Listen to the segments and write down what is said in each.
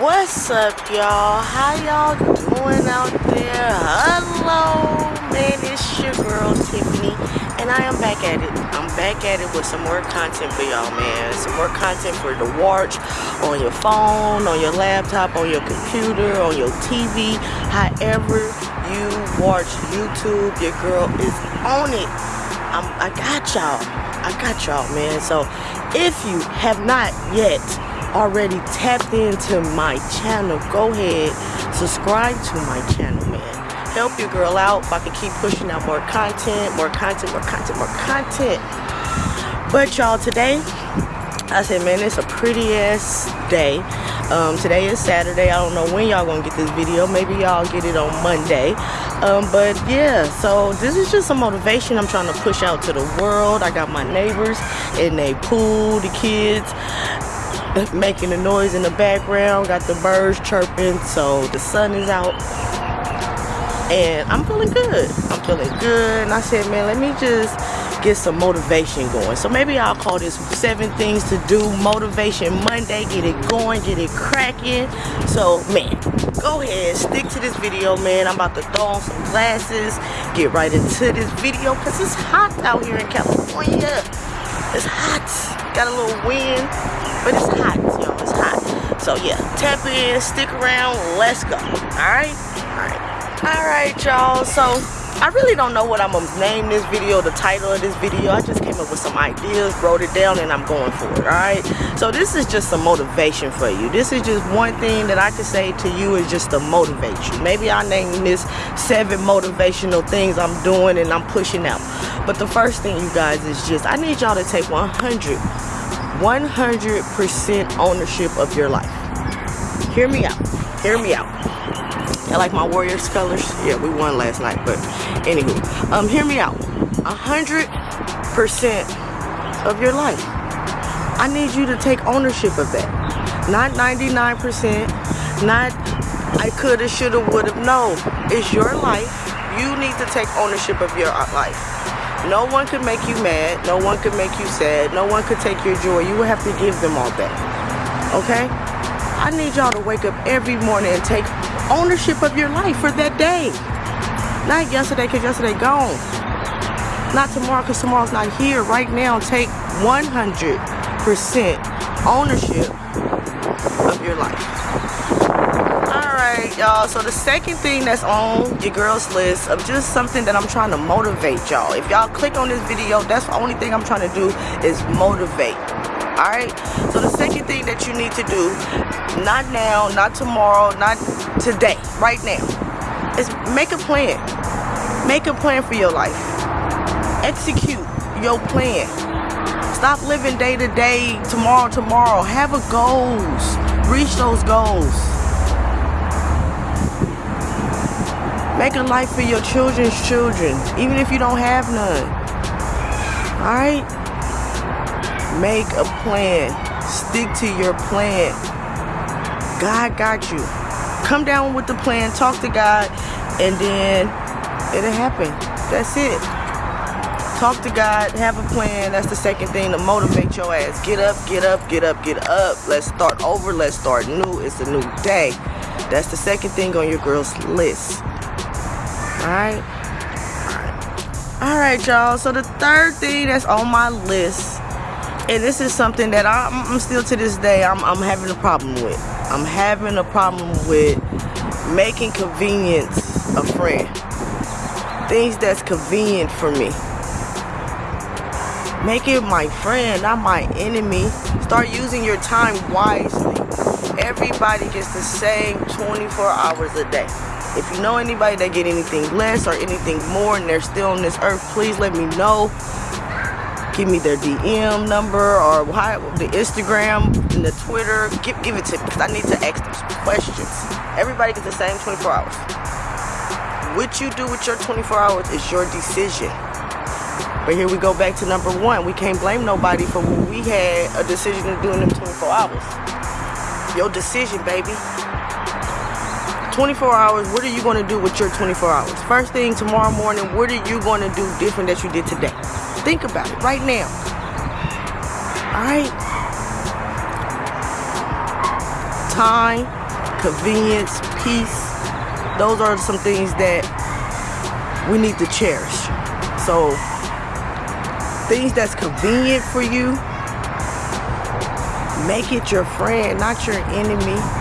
What's up, y'all? How y'all doing out there? Hello, man. It's your girl, Tiffany, and I am back at it. I'm back at it with some more content for y'all, man. Some more content for the watch on your phone, on your laptop, on your computer, on your TV, however you watch YouTube. Your girl is on it. I'm, I got y'all. I got y'all, man. So if you have not yet already tapped into my channel, go ahead, subscribe to my channel, man. Help your girl out if I can keep pushing out more content, more content, more content, more content. But y'all, today, I said, man, it's a pretty ass day. Um, today is Saturday. I don't know when y'all gonna get this video. Maybe y'all get it on Monday. Um, but yeah, so this is just some motivation I'm trying to push out to the world. I got my neighbors in they pool, the kids making a noise in the background. Got the birds chirping, so the sun is out. And I'm feeling good. I'm feeling good. And I said, man, let me just get some motivation going. So maybe I'll call this seven things to do motivation Monday. Get it going, get it cracking. So man, go ahead, stick to this video, man. I'm about to throw on some glasses, get right into this video because it's hot out here in California. It's hot. Got a little wind but it's hot, yo. It's hot. So yeah, tap in, stick around, let's go. Alright? Alright. Alright, y'all. So I really don't know what I'm gonna name this video, the title of this video. I just came up with some ideas, wrote it down, and I'm going for it, alright? So this is just some motivation for you. This is just one thing that I can say to you is just to motivate you. Maybe I name this seven motivational things I'm doing and I'm pushing out. But the first thing, you guys, is just I need y'all to take 100 100% ownership of your life. Hear me out. Hear me out. I like my Warriors colors. Yeah, we won last night, but anyway, um, hear me out. 100% of your life. I need you to take ownership of that. Not 99%, not I coulda, shoulda, woulda. No, it's your life. You need to take ownership of your life. No one could make you mad. No one could make you sad. No one could take your joy. You would have to give them all back. Okay? I need y'all to wake up every morning and take ownership of your life for that day. Not yesterday because yesterday gone. Not tomorrow because tomorrow's not here. Right now, take 100% ownership of your life y'all. So the second thing that's on your girl's list of just something that i'm trying to motivate y'all. If y'all click on this video that's the only thing i'm trying to do is motivate. All right so the second thing that you need to do not now not tomorrow not today right now is make a plan. Make a plan for your life. Execute your plan. Stop living day to day tomorrow tomorrow. Have a goals. Reach those goals Make a life for your children's children, even if you don't have none. Alright? Make a plan. Stick to your plan. God got you. Come down with the plan, talk to God, and then it'll happen. That's it. Talk to God, have a plan. That's the second thing to motivate your ass. Get up, get up, get up, get up. Let's start over. Let's start new. It's a new day. That's the second thing on your girl's list. Alright? Alright, y'all. So the third thing that's on my list, and this is something that I'm, I'm still to this day, I'm, I'm having a problem with. I'm having a problem with making convenience a friend. Things that's convenient for me. Make it my friend, not my enemy. Start using your time wisely. Everybody gets the same 24 hours a day. If you know anybody that get anything less or anything more and they're still on this earth, please let me know. Give me their DM number or the Instagram and the Twitter. Give, give it to me because I need to ask them some questions. Everybody gets the same 24 hours. What you do with your 24 hours is your decision. But here we go back to number one. We can't blame nobody for what we had a decision to do in them 24 hours. Your decision, baby. 24 hours, what are you going to do with your 24 hours? First thing tomorrow morning, what are you going to do different that you did today? Think about it right now. All right? Time convenience, peace. Those are some things that we need to cherish. So things that's convenient for you, make it your friend, not your enemy.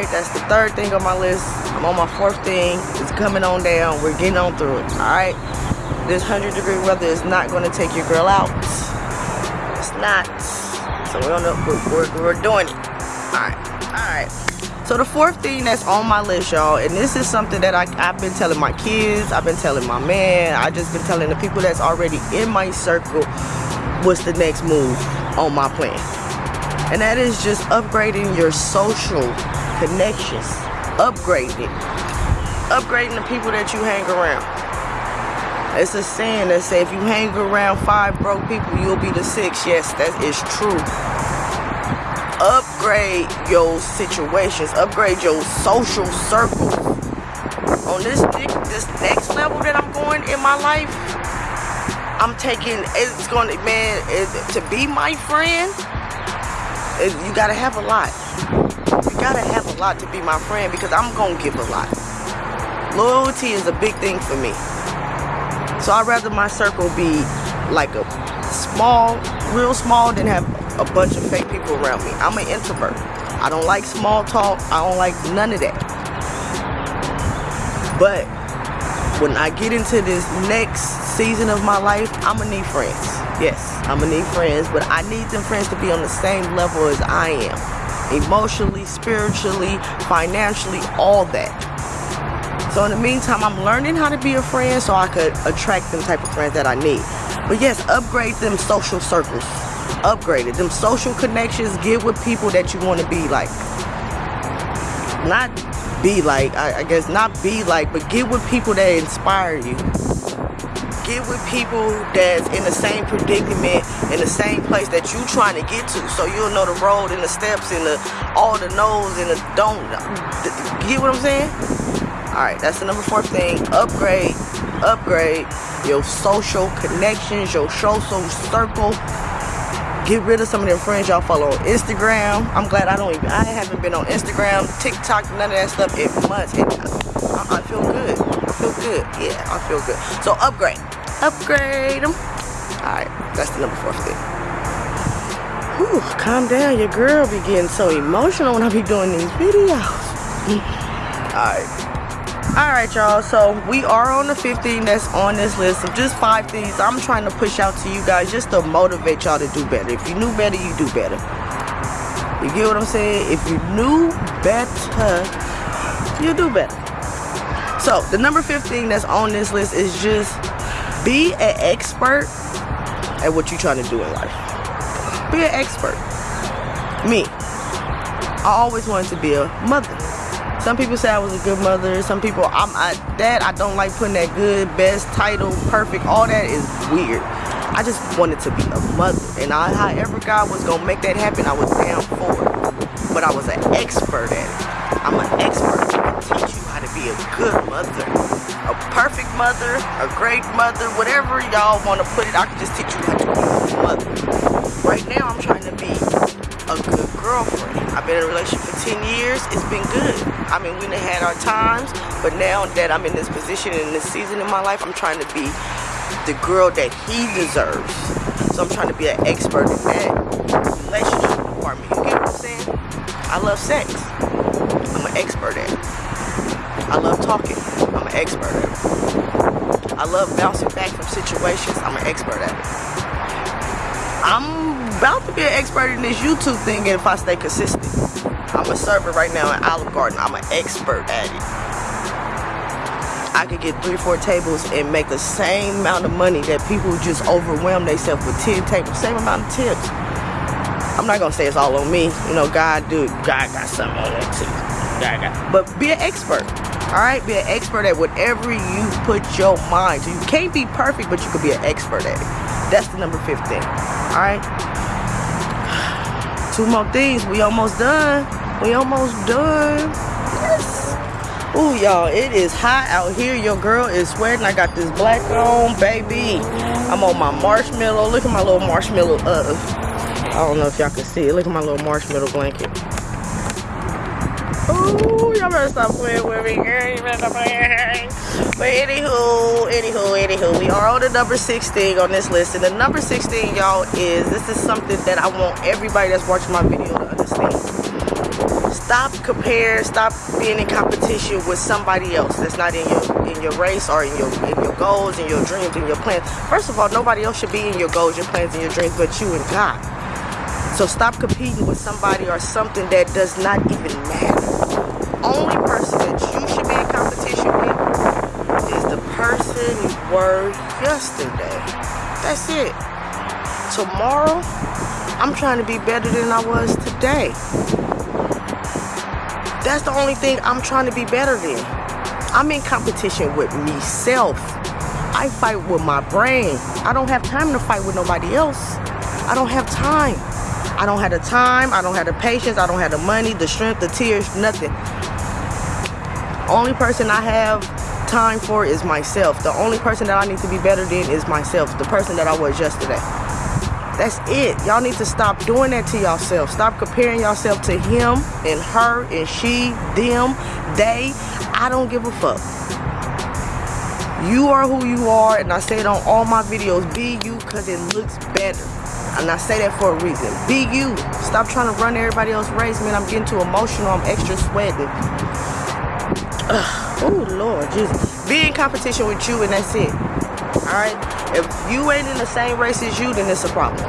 Alright, that's the third thing on my list. I'm on my fourth thing. It's coming on down. We're getting on through it. Alright? This 100 degree weather is not going to take your girl out. It's not. So we're, on the, we're, we're, doing it. Alright. Alright. So the fourth thing that's on my list, y'all, and this is something that I, I've been telling my kids, I've been telling my man, I just been telling the people that's already in my circle what's the next move on my plan. And that is just upgrading your social connections. Upgrading. Upgrading the people that you hang around. It's a saying that say if you hang around five broke people, you'll be the sixth. Yes, that is true upgrade your situations, upgrade your social circles. On this this next level that I'm going in my life, I'm taking. It's going to man it, to be my friend. It, you gotta have a lot. Gotta have a lot to be my friend because I'm gonna give a lot. Loyalty is a big thing for me. So I'd rather my circle be like a small, real small, than have a bunch of fake people around me. I'm an introvert. I don't like small talk. I don't like none of that. But when I get into this next season of my life, I'm gonna need friends. Yes, I'm gonna need friends, but I need them friends to be on the same level as I am. Emotionally, spiritually, financially, all that. So in the meantime, I'm learning how to be a friend so I could attract them type of friends that I need. But yes, upgrade them social circles upgraded. Them social connections, get with people that you want to be like. Not be like, I, I guess not be like, but get with people that inspire you. Get with people that's in the same predicament, in the same place that you trying to get to. So you'll know the road and the steps and the all the no's and the don't. Get what I'm saying? Alright, that's the number four thing. Upgrade, upgrade your social connections, your social circle get rid of some of them friends y'all follow on Instagram. I'm glad I don't even, I haven't been on Instagram, TikTok, none of that stuff in months. And I, I feel good. I feel good. Yeah, I feel good. So upgrade. Upgrade them. Alright, that's the number four. Whew, calm down. Your girl be getting so emotional when I be doing these videos. Alright. Alright y'all, so we are on the 15 that's on this list of just five things I'm trying to push out to you guys just to motivate y'all to do better. If you knew better, you do better. You get what I'm saying? If you knew better, you do better. So the number 15 that's on this list is just be an expert at what you're trying to do in life. Be an expert. Me. I always wanted to be a mother. Some people say I was a good mother. Some people, I'm I, that I don't like putting that good, best, title, perfect. All that is weird. I just wanted to be a mother, and I, however God was gonna make that happen, I was down for it. But I was an expert at it. I'm an expert. I can teach you how to be a good mother, a perfect mother, a great mother, whatever y'all want to put it. I can just teach you how to be a mother. Right now, I'm trying to be a good girlfriend. I've been in a relationship for 10 years. It's been good. I mean, we done had our times, but now that I'm in this position in this season in my life, I'm trying to be the girl that he deserves. So I'm trying to be an expert in that relationship department. You get what I'm saying? I love sex. I'm an expert at it. I love talking. I'm an expert at it. I love bouncing back from situations. I'm an expert at it. I'm about to be an expert in this YouTube thing if I stay consistent. I'm a server right now in Olive Garden. I'm an expert at it. I could get three, or four tables and make the same amount of money that people just overwhelm themselves with 10 tables, same amount of tips. I'm not gonna say it's all on me. You know, God do God got something on that too. God got but be an expert. Alright? Be an expert at whatever you put your mind to. You can't be perfect, but you could be an expert at it. That's the number 15. Alright? Two more things. We almost done. We almost done. Yes. Ooh, y'all, it is hot out here. Your girl is sweating. I got this black on, baby. I'm on my marshmallow. Look at my little marshmallow. Uh, I don't know if y'all can see it. Look at my little marshmallow blanket. Ooh, y'all better stop playing with me. But anywho, anywho, anywho, we are on the number 16 on this list. And the number 16, y'all, is this is something that I want everybody that's watching my video to understand. Stop compare, stop being in competition with somebody else that's not in your in your race or in your in your goals and your dreams and your plans. First of all, nobody else should be in your goals, your plans, and your dreams but you and God. So stop competing with somebody or something that does not even matter. Only person that you should be in competition with is the person you were yesterday. That's it. Tomorrow, I'm trying to be better than I was today. That's the only thing I'm trying to be better than. I'm in competition with myself. I fight with my brain. I don't have time to fight with nobody else. I don't have time. I don't have the time, I don't have the patience, I don't have the money, the strength, the tears, nothing. Only person I have time for is myself. The only person that I need to be better than is myself, the person that I was yesterday. That's it. Y'all need to stop doing that to yourself. Stop comparing yourself to him and her and she, them, they. I don't give a fuck. You are who you are, and I say it on all my videos. Be you because it looks better. And I say that for a reason. Be you. Stop trying to run everybody else's race, man. I'm getting too emotional. I'm extra sweating. Oh, Lord, Jesus. Be in competition with you, and that's it. Alright? If you ain't in the same race as you, then it's a problem.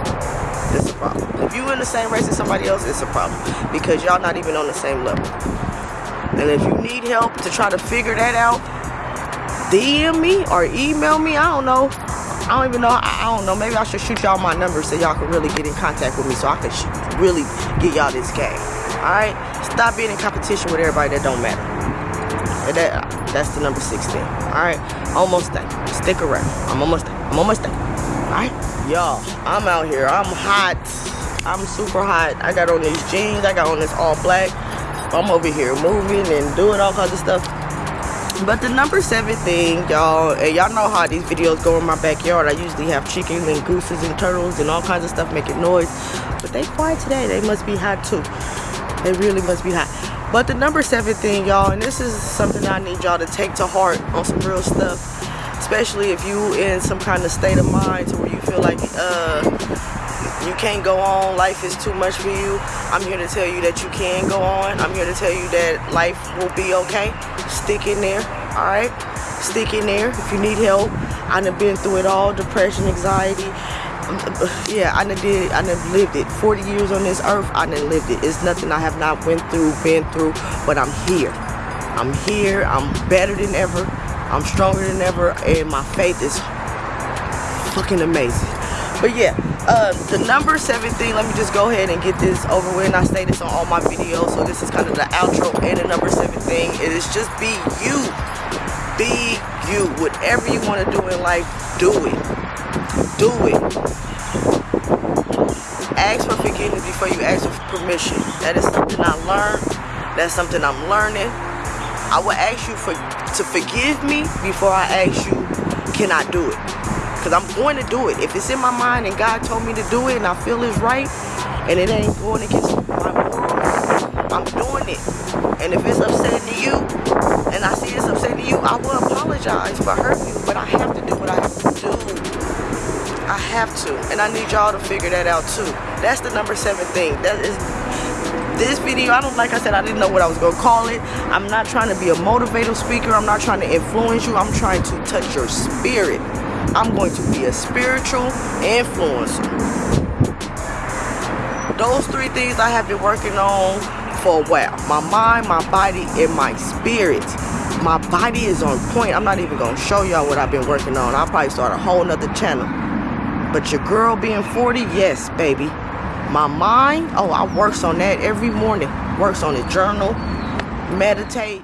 It's a problem. If you in the same race as somebody else, it's a problem. Because y'all not even on the same level. And if you need help to try to figure that out, DM me or email me. I don't know. I don't even know. I, don't know. Maybe I should shoot y'all my number so y'all can really get in contact with me so I can really get y'all this game. Alright? Stop being in competition with everybody that don't matter. That, that's the number 16. Alright? Almost there. Stick around. I'm almost there. I'm almost there. Alright? Y'all, I'm out here. I'm hot. I'm super hot. I got on these jeans. I got on this all black. I'm over here moving and doing all kinds of stuff. But the number seven thing, y'all, and y'all know how these videos go in my backyard. I usually have chickens and gooses and turtles and all kinds of stuff making noise. But they quiet today. They must be hot too. They really must be hot. But the number seven thing, y'all, and this is something I need y'all to take to heart on some real stuff. Especially if you in some kind of state of mind to where you feel like uh you can't go on, life is too much for you. I'm here to tell you that you can go on. I'm here to tell you that life will be okay. Stick in there, all right? Stick in there if you need help. I done been through it all, depression, anxiety. Yeah, I done did, I done lived it. 40 years on this earth, I done lived it. It's nothing I have not went through, been through, but I'm here. I'm here, I'm better than ever. I'm stronger than ever, and my faith is fucking amazing. But yeah, uh, the number seven thing, let me just go ahead and get this over with. And I say this on all my videos, so this is kind of the outro and the number seven thing. It is just be you. Be you. Whatever you want to do in life, do it. Do it. Ask for forgiveness before you ask for permission. That is something I learned. That's something I'm learning. I will ask you for to forgive me before I ask you, can I do it? Because I'm going to do it. If it's in my mind and God told me to do it and I feel it's right and it ain't going against my moral, I'm doing it. And if it's upsetting to you and I see it's upsetting to you, I will apologize for hurting you. But I have to do what I have to do. I have to. And I need y'all to figure that out too. That's the number seven thing. That is this video i don't like i said i didn't know what i was gonna call it i'm not trying to be a motivational speaker i'm not trying to influence you i'm trying to touch your spirit I'm going to be a spiritual influencer. Those three things I have been working on for a while. My mind, my body, and my spirit. My body is on point. I'm not even going to show y'all what I've been working on. I'll probably start a whole nother channel. But your girl being 40, yes, baby. My mind, oh, I works on that every morning. Works on the journal, meditate,